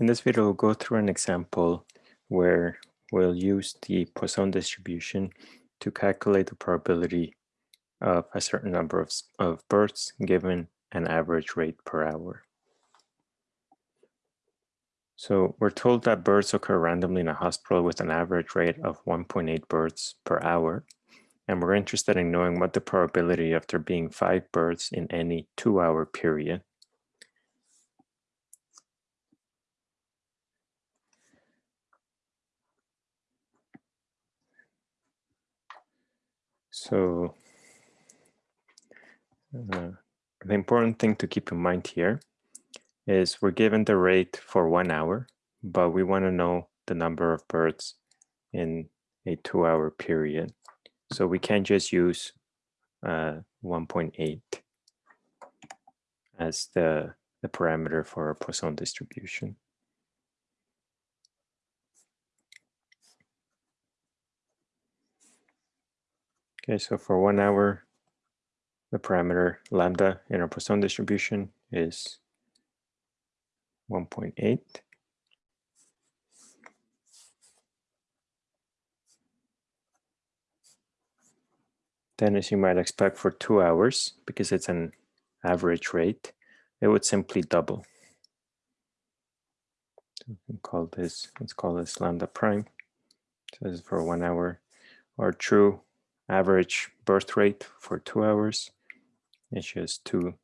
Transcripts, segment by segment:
In this video, we'll go through an example where we'll use the Poisson distribution to calculate the probability of a certain number of, of births given an average rate per hour. So we're told that births occur randomly in a hospital with an average rate of 1.8 births per hour. And we're interested in knowing what the probability of there being five births in any two hour period So uh, the important thing to keep in mind here is we're given the rate for one hour, but we want to know the number of birds in a two hour period. So we can't just use uh, 1.8 as the, the parameter for a Poisson distribution. Okay, so for one hour, the parameter lambda in our Poisson distribution is 1.8. Then as you might expect for two hours, because it's an average rate, it would simply double. So we call this, let's call this lambda prime. So this is for one hour. Our true average birth rate for two hours is just two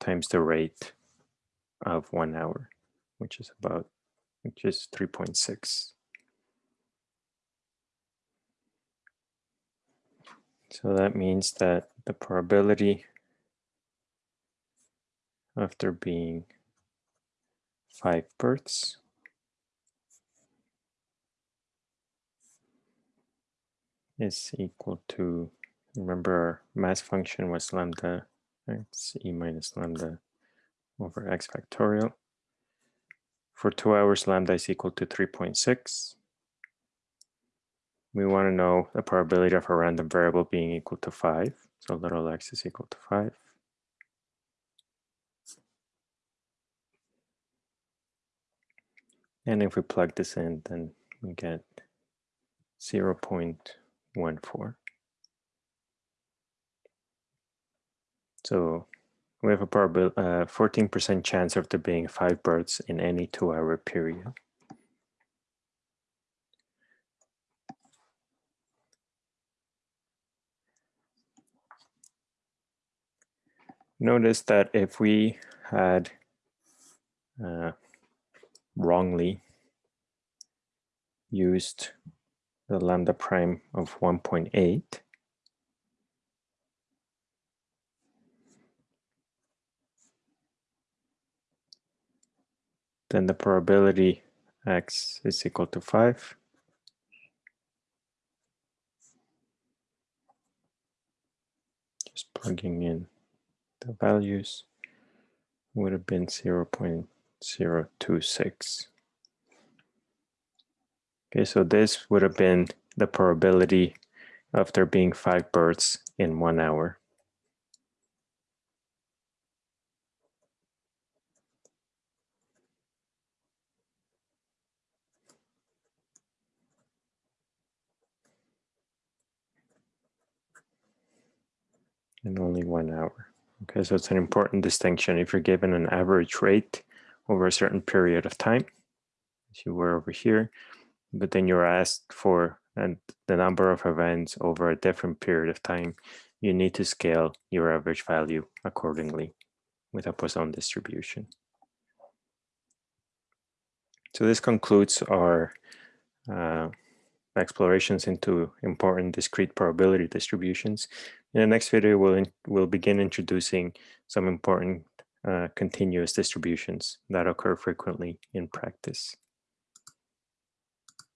times the rate of one hour, which is about, which is 3.6. So that means that the probability after being five births is equal to, remember our mass function was lambda, It's e minus lambda over x factorial. For two hours, lambda is equal to 3.6. We want to know the probability of a random variable being equal to 5. So little x is equal to 5. And if we plug this in, then we get 0 one four. So we have a probability, 14% uh, chance of there being five births in any two hour period. Notice that if we had uh, wrongly used the lambda prime of 1.8. Then the probability x is equal to 5. Just plugging in the values would have been 0 0.026. Okay, so this would have been the probability of there being five births in one hour. in only one hour. Okay, so it's an important distinction. If you're given an average rate over a certain period of time, as you were over here, but then you're asked for and the number of events over a different period of time, you need to scale your average value accordingly with a Poisson distribution. So this concludes our uh, explorations into important discrete probability distributions. In the next video, we'll, we'll begin introducing some important uh, continuous distributions that occur frequently in practice.